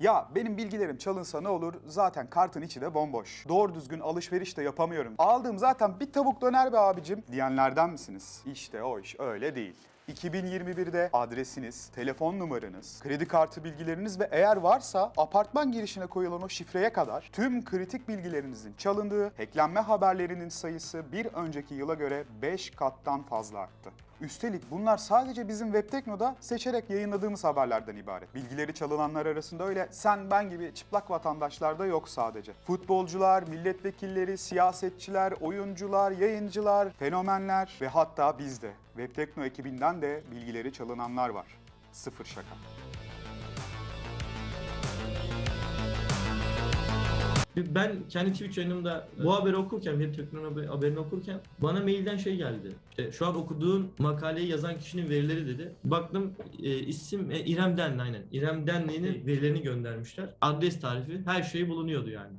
Ya benim bilgilerim çalınsa ne olur? Zaten kartın içi de bomboş. Doğru düzgün alışveriş de yapamıyorum. Aldığım zaten bir tavuk döner be abicim diyenlerden misiniz? İşte o iş öyle değil. 2021'de adresiniz, telefon numaranız, kredi kartı bilgileriniz ve eğer varsa apartman girişine koyulan o şifreye kadar tüm kritik bilgilerinizin çalındığı, hacklenme haberlerinin sayısı bir önceki yıla göre 5 kattan fazla arttı. Üstelik bunlar sadece bizim Webtekno'da seçerek yayınladığımız haberlerden ibaret. Bilgileri çalınanlar arasında öyle sen ben gibi çıplak vatandaşlar da yok sadece. Futbolcular, milletvekilleri, siyasetçiler, oyuncular, yayıncılar, fenomenler ve hatta biz de. Webtekno ekibinden de bilgileri çalınanlar var. Sıfır şaka. Ben kendi Twitch yayınımda bu haberi okurken, web teknoloji haberini okurken bana mailden şey geldi. İşte şu an okuduğun makaleyi yazan kişinin verileri dedi. Baktım e, isim e, İrem Denli aynen. İrem Denli'nin verilerini göndermişler. Adres tarifi her şey bulunuyordu yani.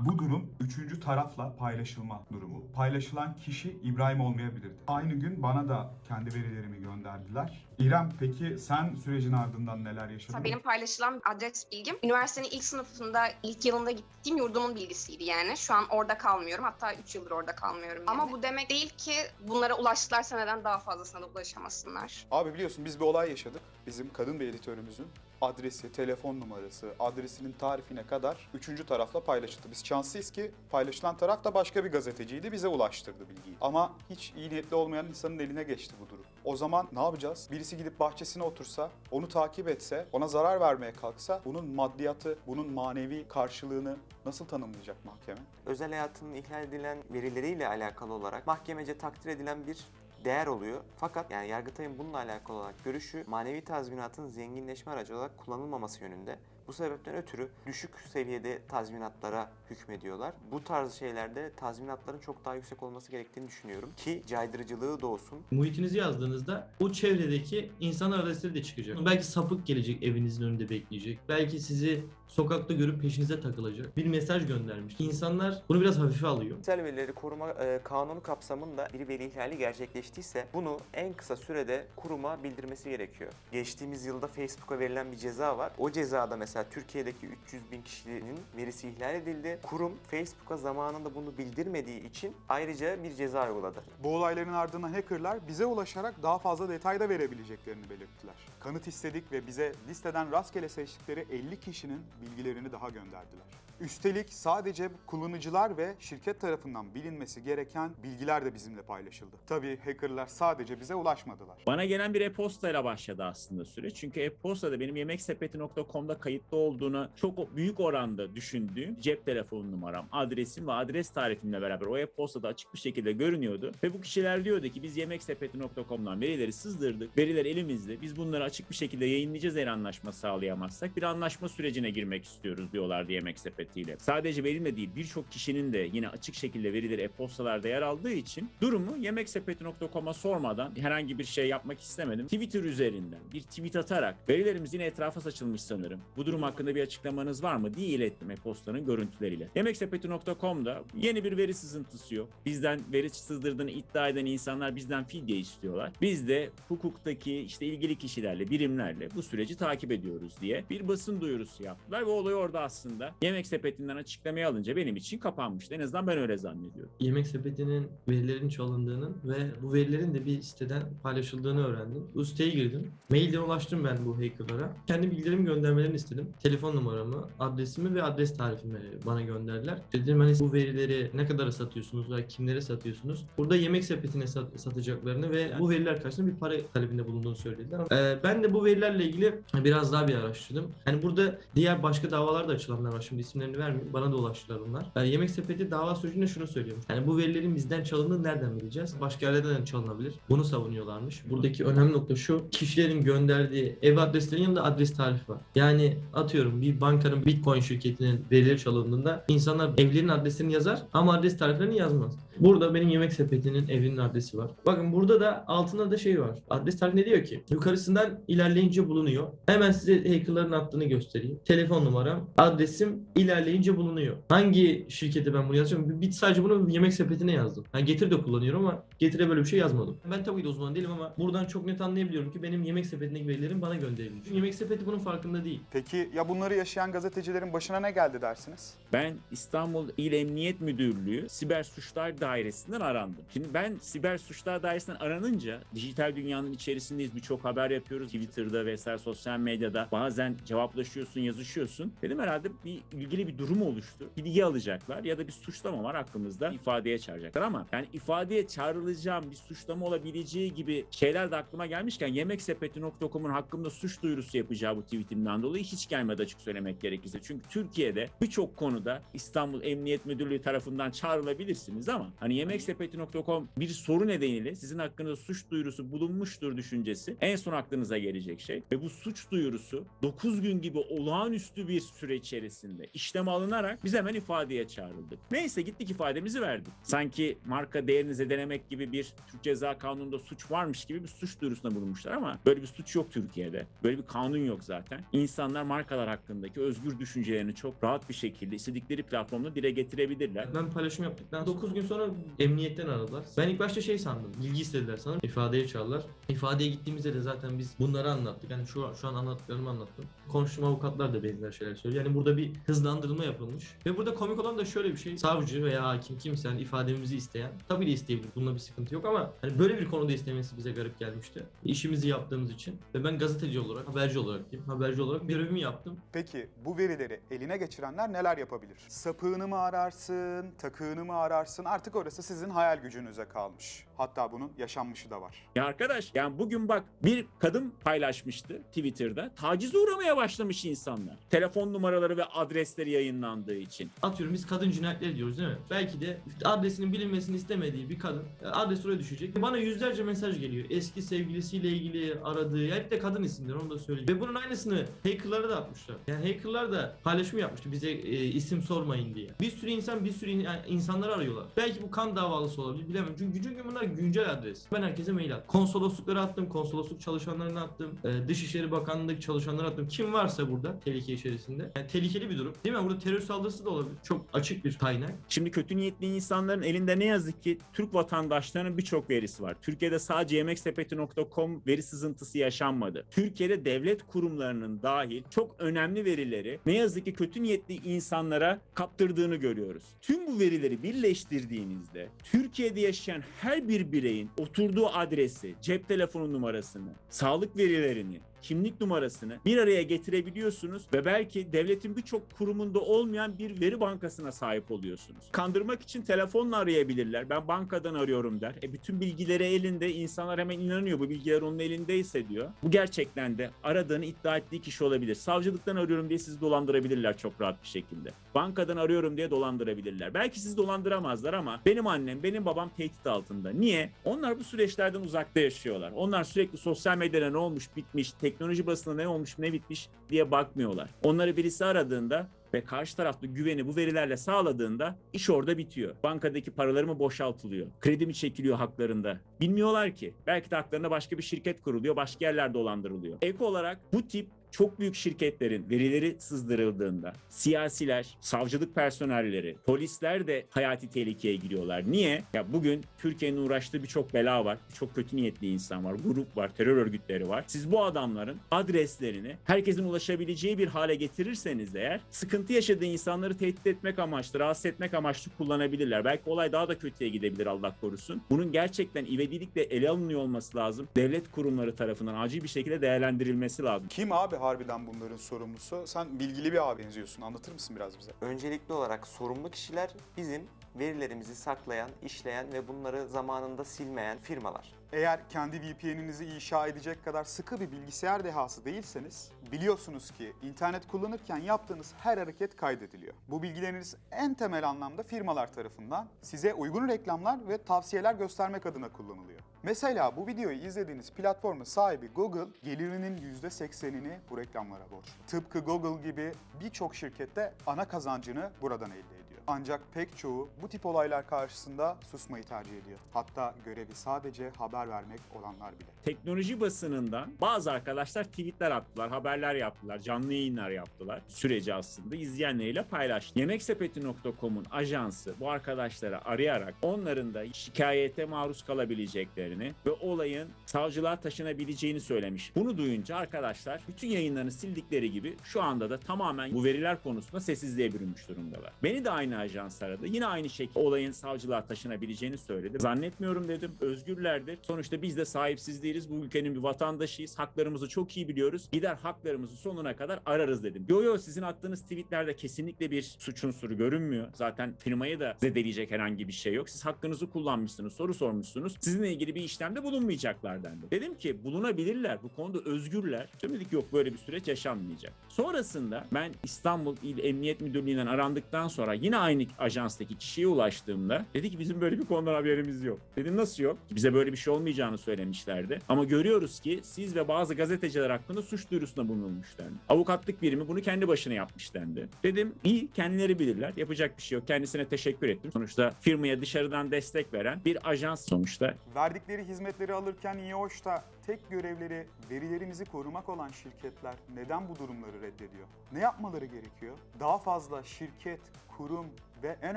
Bu durum üçüncü tarafla paylaşılma durumu. Paylaşılan kişi İbrahim olmayabilirdi. Aynı gün bana da kendi verilerimi gönderdiler. İrem peki sen sürecin ardından neler yaşadın? Benim paylaşılan adres bilgim üniversitenin ilk sınıfında ilk yılında gittiğim yurdumun bilgisiydi yani. Şu an orada kalmıyorum. Hatta 3 yıldır orada kalmıyorum. Ama bu demek değil ki bunlara ulaştılarsa neden daha fazlasına da ulaşamasınlar. Abi biliyorsun biz bir olay yaşadık. Bizim kadın bir editörümüzün adresi, telefon numarası, adresinin tarifine kadar üçüncü tarafla paylaşıldı. Biz şanslıyız ki paylaşılan taraf da başka bir gazeteciydi bize ulaştırdı bilgiyi. Ama hiç iyi niyetli olmayan insanın eline geçti bu durum. O zaman ne yapacağız? Birisi gidip bahçesine otursa, onu takip etse, ona zarar vermeye kalksa bunun maddiyatı, bunun manevi karşılığını nasıl tanımlayacak mahkeme? özel hayatının ihlal edilen verileriyle alakalı olarak mahkemece takdir edilen bir değer oluyor. Fakat yani Yargıtay'ın bununla alakalı olarak görüşü manevi tazminatın zenginleşme aracı olarak kullanılmaması yönünde. Bu sebepten ötürü düşük seviyede tazminatlara hükmediyorlar. Bu tarz şeylerde tazminatların çok daha yüksek olması gerektiğini düşünüyorum ki caydırıcılığı da olsun. Muhitinizi yazdığınızda o çevredeki insan adresleri de çıkacak. Belki sapık gelecek evinizin önünde bekleyecek. Belki sizi sokakta görüp peşinize takılacak. Bir mesaj göndermiş. İnsanlar bunu biraz hafife alıyor. Kişisel verileri koruma e, kanunu kapsamında bir veri ihlali gerçekleştiyse bunu en kısa sürede kuruma bildirmesi gerekiyor. Geçtiğimiz yılda Facebook'a verilen bir ceza var. O cezada mesela Türkiye'deki 300 bin kişinin verisi ihlal edildi. Kurum Facebook'a zamanında bunu bildirmediği için ayrıca bir ceza uyguladı. Bu olayların ardından hackerlar bize ulaşarak daha fazla detay da verebileceklerini belirttiler. Kanıt istedik ve bize listeden rastgele seçtikleri 50 kişinin bilgilerini daha gönderdiler. Üstelik sadece kullanıcılar ve şirket tarafından bilinmesi gereken bilgiler de bizimle paylaşıldı. Tabii hackerlar sadece bize ulaşmadılar. Bana gelen bir e-postayla başladı aslında süreç. Çünkü e-postada benim yemeksepeti.com'da kayıtlı olduğunu çok büyük oranda düşündüğüm cep telefonu numaram, adresim ve adres tarifimle beraber o e-postada açık bir şekilde görünüyordu. Ve bu kişiler diyordu ki biz yemeksepeti.com'dan verileri sızdırdık. Veriler elimizde. Biz bunları açık bir şekilde yayınlayacağız eğer anlaşma sağlayamazsak. Bir anlaşma sürecine girmek istiyoruz diyorlardı Yemek Sepeti'yle. Sadece benimle değil birçok kişinin de yine açık şekilde verileri e-postalarda yer aldığı için durumu yemeksepeti.com'a sormadan herhangi bir şey yapmak istemedim. Twitter üzerinden bir tweet atarak verilerimiz yine etrafa saçılmış sanırım. Bu durum hakkında bir açıklamanız var mı diye ilettim e-postanın görüntüleriyle. Yemeksepeti.com'da yeni bir veri sızıntısı yok. Bizden veri sızdırdığını iddia eden insanlar bizden fidye istiyorlar. Biz de hukuktaki işte ilgili kişilerle, birimlerle bu süreci takip ediyoruz diye bir basın duyurusu yaptılar ve olay orada aslında Yemek Sepeti'nden açıklamayı alınca benim için kapanmıştı. En azından ben öyle zannediyorum. Yemek sepetinin verilerin çalındığının ve bu verilerin de bir siteden paylaşıldığını öğrendim. Bu siteye girdim. Mailden ulaştım ben bu hackerlara. Kendi bilgilerimi göndermelerini istedim. Telefon numaramı, adresimi ve adres tarifimi bana gönderdiler. Dedim hani bu verileri ne kadara satıyorsunuz veya kimlere satıyorsunuz? Burada yemek sepetine sat- satacaklarını ve bu veriler karşısında bir para talebinde bulunduğunu söylediler. Ee, ben de bu verilerle ilgili biraz daha bir araştırdım. Yani burada diğer başka davalar da açılanlar var. Şimdi isimlerini vermeyeyim. Bana da ulaştılar bunlar. Yani yemek sepeti dava sürecinde şunu söylüyor. Yani bu verilerin bizden çalındığını nereden bileceğiz? Başka yerlerden de çalınabilir. Bunu savunuyorlarmış. Buradaki önemli nokta şu. Kişilerin gönderdiği ev adreslerinin yanında adres tarifi var. Yani atıyorum bir bankanın Bitcoin şirketinin verileri çalındığında insanlar evlerin adreslerini yazar ama adres tariflerini yazmaz. Burada benim yemek sepetinin evinin adresi var. Bakın burada da altında da şey var. Adres tarifinde diyor ki yukarısından ilerleyince bulunuyor. Hemen size hackerların attığını göstereyim. Telefon numaram, adresim ilerleyince bulunuyor. Hangi şirkete ben bunu yazıyorum? Bir, bir sadece bunu yemek sepetine yazdım. Yani Getir de kullanıyorum ama Getir'e böyle bir şey yazmadım. Ben tabii ki de uzman değilim ama buradan çok net anlayabiliyorum ki benim yemek sepetindeki verilerim bana gönderilmiş. Çünkü yemek sepeti bunun farkında değil. Peki ya bunları yaşayan gazetecilerin başına ne geldi dersiniz? Ben İstanbul İl Emniyet Müdürlüğü Siber Suçlar Dairesi'nden arandım. Şimdi ben Siber Suçlar Dairesi'nden aranınca dijital dünyanın içerisindeyiz. Birçok haber yapıyoruz. Twitter'da vesaire sosyal medyada bazen cevaplaşıyorsun, yazışıyorsun. Dedim herhalde bir ilgili bir durum oluştu. Bilgi alacaklar ya da bir suçlama var hakkımızda ifadeye çağıracaklar ama yani ifadeye çağrılacağım bir suçlama olabileceği gibi şeyler de aklıma gelmişken yemeksepeti.com'un hakkımda suç duyurusu yapacağı bu tweetimden dolayı hiç gelmedi açık söylemek gerekirse. Çünkü Türkiye'de birçok konuda İstanbul Emniyet Müdürlüğü tarafından çağrılabilirsiniz ama hani yemeksepeti.com bir soru nedeniyle sizin hakkınızda suç duyurusu bulunmuştur düşüncesi en son aklınıza gelecek şey. Ve bu suç duyurusu 9 gün gibi olağanüstü bir süre içerisinde işlem alınarak biz hemen ifadeye çağrıldık. Neyse gittik ifademizi verdik. Sanki marka değerini zedelemek gibi bir Türk Ceza Kanunu'nda suç varmış gibi bir suç duyurusunda bulunmuşlar ama böyle bir suç yok Türkiye'de. Böyle bir kanun yok zaten. İnsanlar markalar hakkındaki özgür düşüncelerini çok rahat bir şekilde istedikleri platformda dile getirebilirler. Ben paylaşım yaptıktan 9 gün sonra emniyetten aradılar. Ben ilk başta şey sandım. Bilgi istediler sanırım. İfadeye çağırdılar. İfadeye gittiğimizde de zaten biz bunları anlattık. Yani şu şu an anlattıklarımı anlattım. Konuştuğum avukatlar da benzer şeyler söylüyor. Yani burada bir hızlandırılma yapılmış. Ve burada komik olan da şöyle bir şey. Savcı veya hakim kimse yani ifademizi isteyen tabii de isteyebilir. Bununla bir sıkıntı yok ama hani böyle bir konuda istemesi bize garip gelmişti. İşimizi yaptığımız için ve ben gazeteci olarak, haberci olarak diyeyim. Haberci olarak görevimi yaptım. Peki bu verileri eline geçirenler neler yapabilir? Sapığını mı ararsın, takığını mı ararsın? Artık orası sizin hayal gücünüze kalmış. Hatta bunun yaşanmışı da var. Ya arkadaş yani bugün bak bir kadın paylaşmıştı Twitter'da. Tacize uğramaya başlamış insanlar. Telefon numaraları ve adresleri yayınlandığı için. atıyorum biz kadın cinayetleri diyoruz değil mi? Belki de adresinin bilinmesini istemediği bir kadın e, adres oraya düşecek. Bana yüzlerce mesaj geliyor. Eski sevgilisiyle ilgili aradığı, ya hep de kadın isimler onu da söyleyeyim. Ve bunun aynısını hackerlara da atmışlar. Yani hackerlar da paylaşım yapmıştı bize e, isim sormayın diye. Bir sürü insan bir sürü in- yani insanları arıyorlar. Belki bu kan davalısı olabilir bilemem. Çünkü çünkü bunlar güncel adres. Ben herkese mail attım. Konsolosluklara attım, konsolosluk çalışanlarına attım. E, Dışişleri Bakanlığı çalışanlarına attım. Kim varsa burada tehlike içerisinde. Yani tehlikeli bir durum. Değil mi? Burada terör saldırısı da olabilir. Çok açık bir kaynak. Şimdi kötü niyetli insanların elinde ne yazık ki Türk vatandaşlarının birçok verisi var. Türkiye'de sadece yemeksepeti.com veri sızıntısı yaşanmadı. Türkiye'de devlet kurumlarının dahil çok önemli verileri ne yazık ki kötü niyetli insanlara kaptırdığını görüyoruz. Tüm bu verileri birleştirdiğinizde Türkiye'de yaşayan her bir bireyin oturduğu adresi, cep telefonu numarasını, sağlık verilerini, kimlik numarasını bir araya getirebiliyorsunuz ve belki devletin birçok kurumunda olmayan bir veri bankasına sahip oluyorsunuz. Kandırmak için telefonla arayabilirler. Ben bankadan arıyorum der. E bütün bilgileri elinde. insanlar hemen inanıyor bu bilgiler onun elindeyse diyor. Bu gerçekten de aradığını iddia ettiği kişi olabilir. Savcılıktan arıyorum diye sizi dolandırabilirler çok rahat bir şekilde. Bankadan arıyorum diye dolandırabilirler. Belki sizi dolandıramazlar ama benim annem, benim babam tehdit altında. Niye? Onlar bu süreçlerden uzakta yaşıyorlar. Onlar sürekli sosyal medyada ne olmuş, bitmiş, teknoloji basında ne olmuş, ne bitmiş diye bakmıyorlar. Onları birisi aradığında ve karşı tarafta güveni bu verilerle sağladığında iş orada bitiyor. Bankadaki paraları mı boşaltılıyor? Kredi mi çekiliyor haklarında? Bilmiyorlar ki. Belki de haklarına başka bir şirket kuruluyor, başka yerler dolandırılıyor. Ek olarak bu tip çok büyük şirketlerin verileri sızdırıldığında siyasiler, savcılık personelleri, polisler de hayati tehlikeye giriyorlar. Niye? Ya bugün Türkiye'nin uğraştığı birçok bela var, birçok kötü niyetli insan var, grup var, terör örgütleri var. Siz bu adamların adreslerini herkesin ulaşabileceği bir hale getirirseniz eğer sıkıntı yaşadığı insanları tehdit etmek amaçlı, rahatsız etmek amaçlı kullanabilirler. Belki olay daha da kötüye gidebilir Allah korusun. Bunun gerçekten ivedilikle ele alınıyor olması lazım. Devlet kurumları tarafından acil bir şekilde değerlendirilmesi lazım. Kim abi harbiden bunların sorumlusu? Sen bilgili bir abi benziyorsun. Anlatır mısın biraz bize? Öncelikli olarak sorumlu kişiler bizim verilerimizi saklayan, işleyen ve bunları zamanında silmeyen firmalar. Eğer kendi VPN'inizi inşa edecek kadar sıkı bir bilgisayar dehası değilseniz biliyorsunuz ki internet kullanırken yaptığınız her hareket kaydediliyor. Bu bilgileriniz en temel anlamda firmalar tarafından size uygun reklamlar ve tavsiyeler göstermek adına kullanılıyor. Mesela bu videoyu izlediğiniz platformun sahibi Google gelirinin %80'ini bu reklamlara borçlu. Tıpkı Google gibi birçok şirkette ana kazancını buradan elde ediyor. Ancak pek çoğu bu tip olaylar karşısında susmayı tercih ediyor. Hatta görevi sadece haber vermek olanlar bile. teknoloji basınından bazı arkadaşlar tweetler attılar, haberler yaptılar, canlı yayınlar yaptılar. Süreci aslında izleyenleriyle paylaştı. Yemeksepeti.com'un ajansı bu arkadaşları arayarak onların da şikayete maruz kalabileceklerini ve olayın savcılığa taşınabileceğini söylemiş. Bunu duyunca arkadaşlar bütün yayınlarını sildikleri gibi şu anda da tamamen bu veriler konusunda sessizliğe bürünmüş durumdalar. Beni de aynı ajans aradı. Yine aynı şekilde olayın savcılığa taşınabileceğini söyledi. Zannetmiyorum dedim. Özgürlerdir. Sonuçta biz de sahipsiz değiliz. Bu ülkenin bir vatandaşıyız. Haklarımızı çok iyi biliyoruz. Gider haklarımızı sonuna kadar ararız dedim. Yo yo sizin attığınız tweetlerde kesinlikle bir suç unsuru görünmüyor. Zaten firmayı da zedeleyecek herhangi bir şey yok. Siz hakkınızı kullanmışsınız, soru sormuşsunuz. Sizinle ilgili bir işlemde bulunmayacaklar dendi. Dedim ki bulunabilirler. Bu konuda özgürler. Dedik yok böyle bir süreç yaşanmayacak. Sonrasında ben İstanbul İl Emniyet Müdürlüğü'nden arandıktan sonra yine aynı ajanstaki kişiye ulaştığımda dedi ki bizim böyle bir konudan haberimiz yok. Dedim nasıl yok? Bize böyle bir şey olmayacağını söylemişlerdi. Ama görüyoruz ki siz ve bazı gazeteciler hakkında suç duyurusunda bulunmuş dendi. Avukatlık birimi bunu kendi başına yapmış dendi. Dedim iyi kendileri bilirler. Yapacak bir şey yok. Kendisine teşekkür ettim. Sonuçta firmaya dışarıdan destek veren bir ajans sonuçta. Verdikleri hizmetleri alırken iyi hoş da tek görevleri verilerimizi korumak olan şirketler neden bu durumları reddediyor? Ne yapmaları gerekiyor? Daha fazla şirket, kurum ve en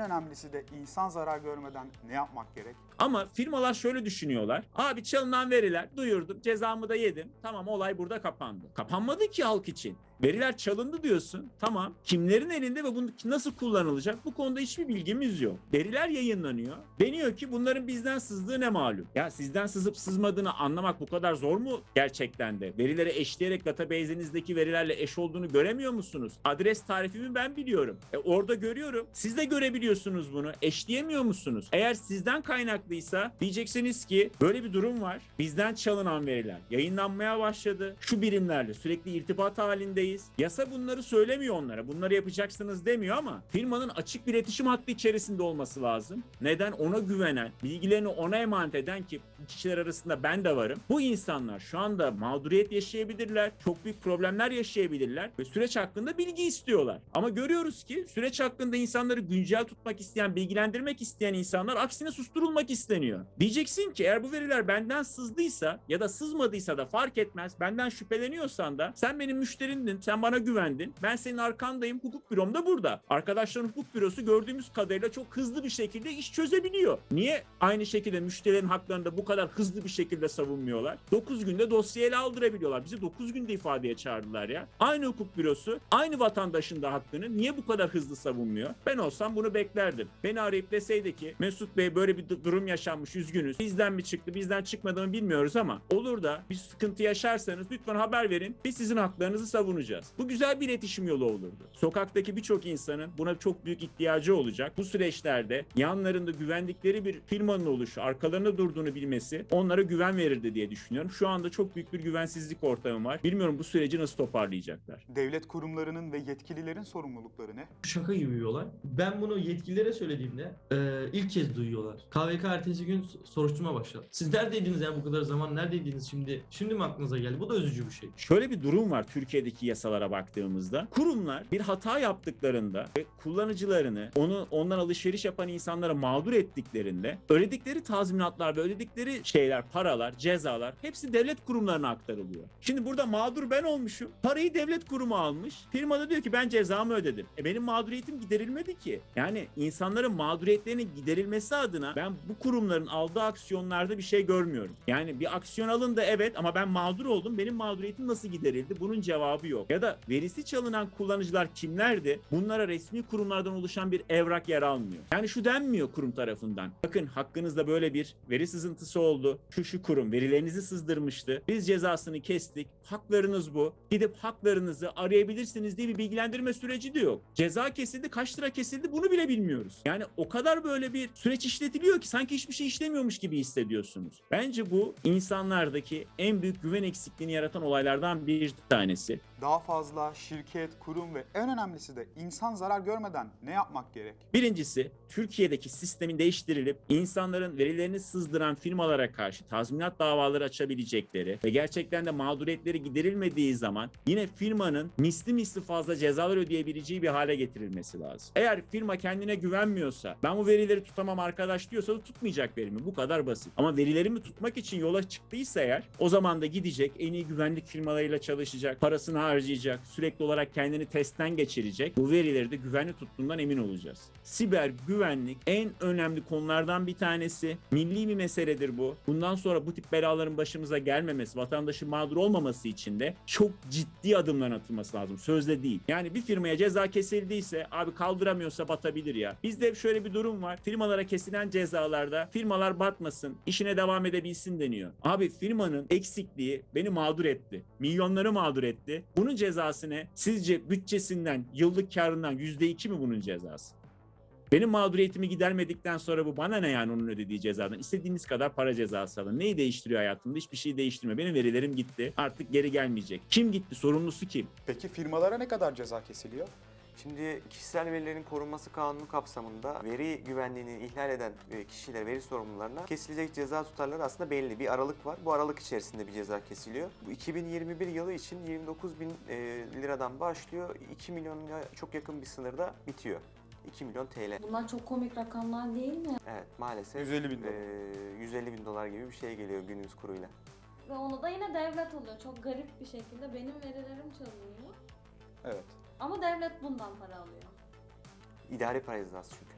önemlisi de insan zarar görmeden ne yapmak gerek? Ama firmalar şöyle düşünüyorlar. Abi çalınan veriler duyurdum cezamı da yedim. Tamam olay burada kapandı. Kapanmadı ki halk için. Veriler çalındı diyorsun. Tamam. Kimlerin elinde ve bunu nasıl kullanılacak? Bu konuda hiçbir bilgimiz yok. Veriler yayınlanıyor. Deniyor ki bunların bizden sızdığı ne malum. Ya sizden sızıp sızmadığını anlamak bu kadar zor mu gerçekten de? Verileri eşleyerek database'inizdeki verilerle eş olduğunu göremiyor musunuz? Adres tarifimi ben biliyorum. E orada görüyorum. Siz de görebiliyorsunuz bunu. Eşleyemiyor musunuz? Eğer sizden kaynaklıysa diyeceksiniz ki böyle bir durum var. Bizden çalınan veriler yayınlanmaya başladı. Şu birimlerle sürekli irtibat halindeyiz. Yasa bunları söylemiyor onlara. Bunları yapacaksınız demiyor ama firmanın açık bir iletişim hattı içerisinde olması lazım. Neden? Ona güvenen, bilgilerini ona emanet eden ki kişiler arasında ben de varım. Bu insanlar şu anda mağduriyet yaşayabilirler. Çok büyük problemler yaşayabilirler ve süreç hakkında bilgi istiyorlar. Ama görüyoruz ki süreç hakkında insanları güncel tutmak isteyen, bilgilendirmek isteyen insanlar aksine susturulmak isteniyor. Diyeceksin ki eğer bu veriler benden sızdıysa ya da sızmadıysa da fark etmez. Benden şüpheleniyorsan da sen benim müşterindin, sen bana güvendin. Ben senin arkandayım. Hukuk bürom da burada. Arkadaşların hukuk bürosu gördüğümüz kadarıyla çok hızlı bir şekilde iş çözebiliyor. Niye aynı şekilde müşterilerin haklarını da bu kadar hızlı bir şekilde savunmuyorlar? 9 günde dosya ele aldırabiliyorlar. Bizi 9 günde ifadeye çağırdılar ya. Aynı hukuk bürosu aynı vatandaşın da hakkını niye bu kadar hızlı savunmuyor? Ben olsam bunu beklerdim. Beni arayıp deseydi ki Mesut Bey böyle bir du- durum yaşanmış üzgünüz. Bizden mi çıktı bizden çıkmadı mı bilmiyoruz ama olur da bir sıkıntı yaşarsanız lütfen haber verin. Biz sizin haklarınızı savunacağız. Bu güzel bir iletişim yolu olurdu. Sokaktaki birçok insanın buna çok büyük ihtiyacı olacak. Bu süreçlerde yanlarında güvendikleri bir firmanın oluşu, arkalarında durduğunu bilmesi onlara güven verirdi diye düşünüyorum. Şu anda çok büyük bir güvensizlik ortamı var. Bilmiyorum bu süreci nasıl toparlayacaklar. Devlet kurumlarının ve yetkililerin sorumlulukları ne? Şaka gibi bir olay. Ben bunu yetkililere söylediğimde e, ilk kez duyuyorlar. KVK ertesi gün soruşturma başladı. Siz neredeydiniz ya bu kadar zaman? Neredeydiniz şimdi? Şimdi mi aklınıza geldi? Bu da üzücü bir şey. Şöyle bir durum var Türkiye'deki yasalara baktığımızda. Kurumlar bir hata yaptıklarında ve kullanıcılarını, onu ondan alışveriş yapan insanlara mağdur ettiklerinde ödedikleri tazminatlar ve ödedikleri şeyler, paralar, cezalar hepsi devlet kurumlarına aktarılıyor. Şimdi burada mağdur ben olmuşum. Parayı devlet kurumu almış. Firma da diyor ki ben cezamı ödedim. E benim mağduriyetim giderilmedi ki. Yani insanların mağduriyetlerinin giderilmesi adına ben bu kurumların aldığı aksiyonlarda bir şey görmüyorum. Yani bir aksiyon alındı evet ama ben mağdur oldum. Benim mağduriyetim nasıl giderildi? Bunun cevabı yok. Ya da verisi çalınan kullanıcılar kimlerdi? Bunlara resmi kurumlardan oluşan bir evrak yer almıyor. Yani şu denmiyor kurum tarafından. Bakın hakkınızda böyle bir veri sızıntısı oldu. Şu şu kurum verilerinizi sızdırmıştı. Biz cezasını kestik. Haklarınız bu. Gidip haklarınızı arayabilirsiniz diye bir bilgilendirme süreci de yok. Ceza kesildi, kaç lira kesildi bunu bile bilmiyoruz. Yani o kadar böyle bir süreç işletiliyor ki sanki hiçbir şey işlemiyormuş gibi hissediyorsunuz. Bence bu insanlardaki en büyük güven eksikliğini yaratan olaylardan bir tanesi. Daha fazla şirket, kurum ve en önemlisi de insan zarar görmeden ne yapmak gerek? Birincisi Türkiye'deki sistemin değiştirilip insanların verilerini sızdıran firmalara karşı tazminat davaları açabilecekleri ve gerçekten de mağduriyetleri giderilmediği zaman yine firmanın misli misli fazla cezalar ödeyebileceği bir hale getirilmesi lazım. Eğer firma kendine güvenmiyorsa ben bu verileri tutamam arkadaş diyorsa da tutmayacak verimi bu kadar basit. Ama verilerimi tutmak için yola çıktıysa eğer o zaman da gidecek en iyi güvenlik firmalarıyla çalışacak, parasını harcayacak, sürekli olarak kendini testten geçirecek. Bu verileri de güvenli tuttuğundan emin olacağız. Siber güvenlik en önemli konulardan bir tanesi. Milli bir meseledir bu. Bundan sonra bu tip belaların başımıza gelmemesi, vatandaşın mağdur olmaması için de çok ciddi adımlar atılması lazım. Sözde değil. Yani bir firmaya ceza kesildiyse abi kaldıramıyorsa batabilir ya. Bizde şöyle bir durum var. Firmalara kesilen cezalarda firmalar batmasın, işine devam edebilsin deniyor. Abi firmanın eksikliği beni mağdur etti. Milyonları mağdur etti. Bunun cezası ne? Sizce bütçesinden, yıllık karından %2 mi bunun cezası? Benim mağduriyetimi gidermedikten sonra bu bana ne yani onun ödediği cezadan? İstediğiniz kadar para cezası alın. Neyi değiştiriyor hayatımda? Hiçbir şey değiştirmiyor. Benim verilerim gitti. Artık geri gelmeyecek. Kim gitti? Sorumlusu kim? Peki firmalara ne kadar ceza kesiliyor? Şimdi kişisel verilerin korunması kanunu kapsamında veri güvenliğini ihlal eden e, kişiler, veri sorumlularına kesilecek ceza tutarları aslında belli. Bir aralık var. Bu aralık içerisinde bir ceza kesiliyor. Bu 2021 yılı için 29 bin e, liradan başlıyor. 2 milyona çok yakın bir sınırda bitiyor. 2 milyon TL. Bunlar çok komik rakamlar değil mi? Evet maalesef 150 bin dolar. e, 150 bin dolar gibi bir şey geliyor günümüz kuruyla. Ve onu da yine devlet alıyor. Çok garip bir şekilde benim verilerim çalınıyor. Evet. Ama devlet bundan para alıyor. İdari para cezası çünkü.